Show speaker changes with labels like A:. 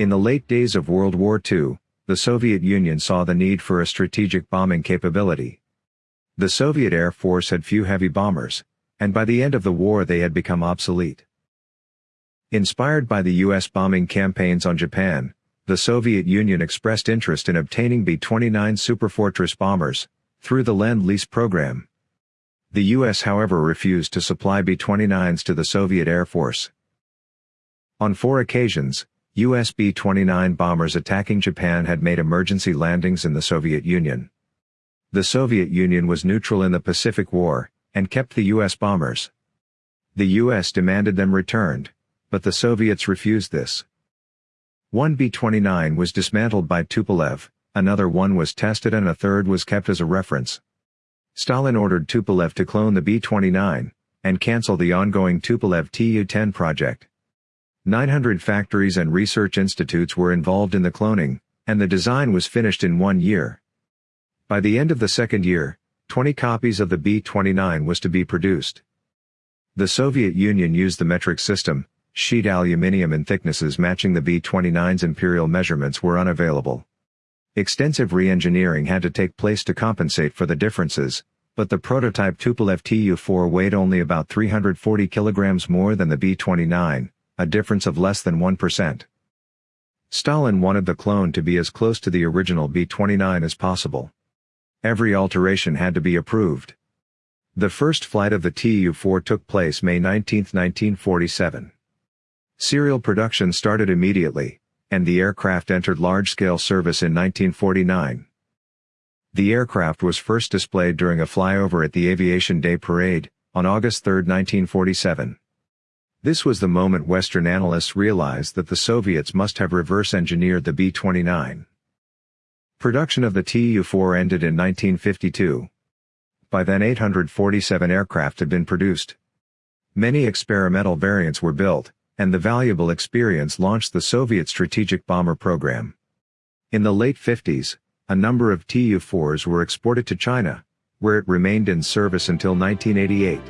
A: In the late days of World War II, the Soviet Union saw the need for a strategic bombing capability. The Soviet Air Force had few heavy bombers, and by the end of the war they had become obsolete. Inspired by the U.S. bombing campaigns on Japan, the Soviet Union expressed interest in obtaining B-29 Superfortress bombers, through the Lend-Lease program. The U.S. however refused to supply B-29s to the Soviet Air Force. On four occasions, US B-29 bombers attacking Japan had made emergency landings in the Soviet Union. The Soviet Union was neutral in the Pacific War, and kept the US bombers. The US demanded them returned, but the Soviets refused this. One B-29 was dismantled by Tupolev, another one was tested and a third was kept as a reference. Stalin ordered Tupolev to clone the B-29, and cancel the ongoing Tupolev Tu-10 project. 900 factories and research institutes were involved in the cloning, and the design was finished in one year. By the end of the second year, 20 copies of the B-29 was to be produced. The Soviet Union used the metric system, sheet aluminium in thicknesses matching the B-29's imperial measurements were unavailable. Extensive re-engineering had to take place to compensate for the differences, but the prototype Tupolev Tu-4 weighed only about 340 kilograms more than the B-29, a difference of less than 1%. Stalin wanted the clone to be as close to the original B-29 as possible. Every alteration had to be approved. The first flight of the Tu-4 took place May 19, 1947. Serial production started immediately, and the aircraft entered large-scale service in 1949. The aircraft was first displayed during a flyover at the Aviation Day Parade, on August 3, 1947. This was the moment Western analysts realized that the Soviets must have reverse-engineered the B-29. Production of the Tu-4 ended in 1952. By then 847 aircraft had been produced. Many experimental variants were built, and the valuable experience launched the Soviet strategic bomber program. In the late 50s, a number of Tu-4s were exported to China, where it remained in service until 1988.